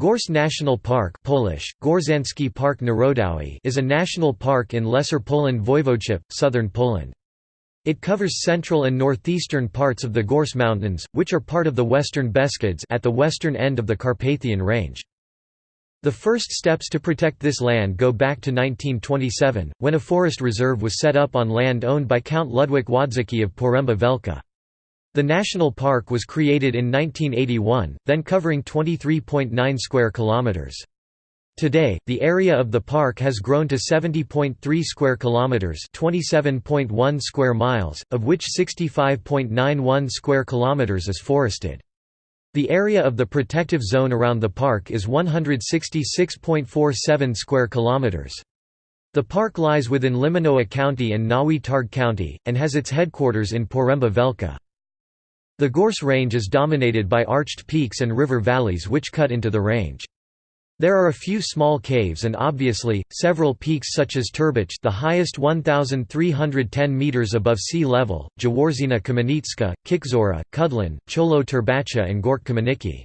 Gorce National Park Polish, Park Narodowy is a national park in Lesser Poland Voivodeship, southern Poland. It covers central and northeastern parts of the Gorce Mountains, which are part of the Western Beskids at the western end of the Carpathian Range. The first steps to protect this land go back to 1927, when a forest reserve was set up on land owned by Count Ludwik Wodzicki of Poręba Wielka. The national park was created in 1981, then covering 23.9 square kilometers. Today, the area of the park has grown to 70.3 square kilometers, 27.1 square miles, of which 65.91 square kilometers is forested. The area of the protective zone around the park is 166.47 square kilometers. The park lies within Limanowa County and Nowy Targ County, and has its headquarters in Poręba Wielka. The Gorce Range is dominated by arched peaks and river valleys which cut into the range. There are a few small caves and obviously, several peaks such as Turbacz the highest 1,310 metres above sea level, Jaworzyna Kamienicka, Kiczora, Kudłoń, Czoło Turbacza and Gorc Kamienicki.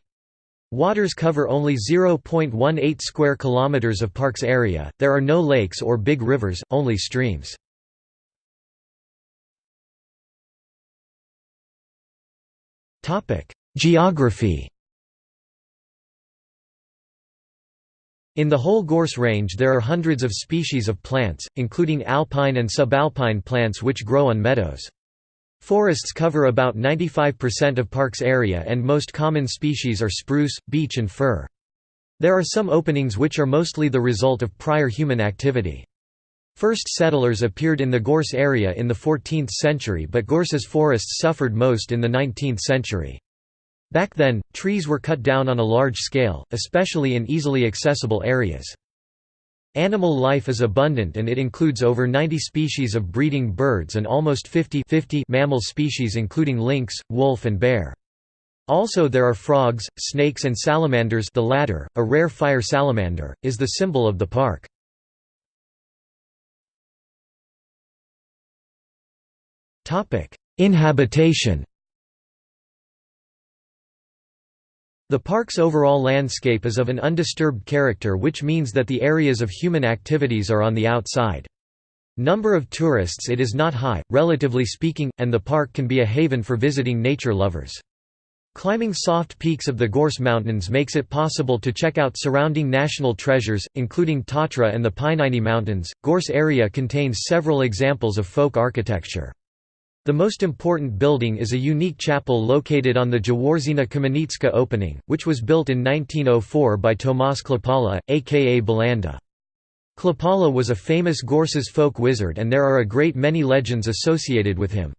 Waters cover only 0.18 square kilometers of park's area. There are no lakes or big rivers, only streams. Topic: Geography In the whole Gorce range there are hundreds of species of plants, including alpine and subalpine plants which grow on meadows. Forests cover about 95% of park's area and most common species are spruce, beech and fir. There are some openings which are mostly the result of prior human activity. First settlers appeared in the Gorce area in the 14th century but Gorce's forests suffered most in the 19th century. Back then, trees were cut down on a large scale, especially in easily accessible areas. Animal life is abundant and it includes over 90 species of breeding birds and almost 50, 50 mammal species including lynx, wolf and bear. Also there are frogs, snakes and salamanders the latter, a rare fire salamander, is the symbol of the park. Inhabitation The park's overall landscape is of an undisturbed character which means that the areas of human activities are on the outside. Number of tourists it is not high, relatively speaking, and the park can be a haven for visiting nature lovers. Climbing soft peaks of the Gorce Mountains makes it possible to check out surrounding national treasures, including Tatra and the Pieniny Mountains. Gorce area contains several examples of folk architecture. The most important building is a unique chapel located on the Jaworzyna Kamienicka opening, which was built in 1904 by Tomasz Klapala, aka Bulanda. Klapala was a famous Gorce's folk wizard and there are a great many legends associated with him.